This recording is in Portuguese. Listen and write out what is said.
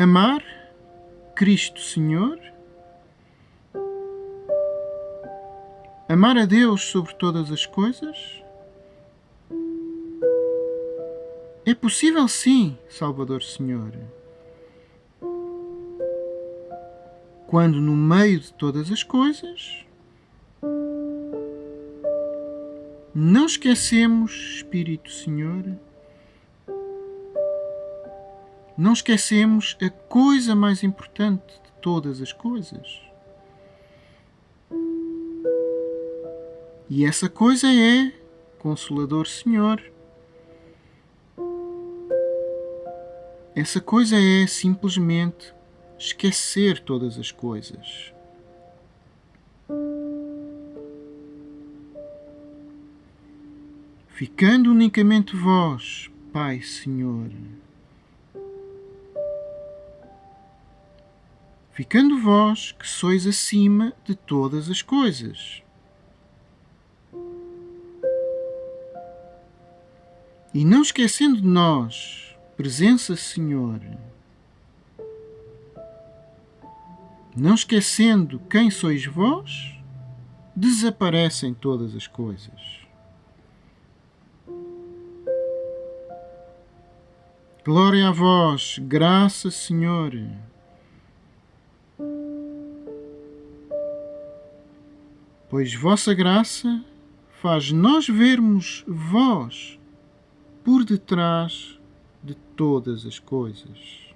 amar Cristo Senhor, amar a Deus sobre todas as coisas. É possível sim, Salvador Senhor. Quando no meio de todas as coisas não esquecemos, Espírito Senhor, não esquecemos a coisa mais importante de todas as coisas. E essa coisa é, Consolador Senhor, essa coisa é simplesmente esquecer todas as coisas. Ficando unicamente vós, Pai Senhor, ficando vós que sois acima de todas as coisas. E não esquecendo de nós, presença Senhor, não esquecendo quem sois vós, desaparecem todas as coisas. Glória a vós, graça, Senhor. Pois vossa graça faz nós vermos vós por detrás de todas as coisas.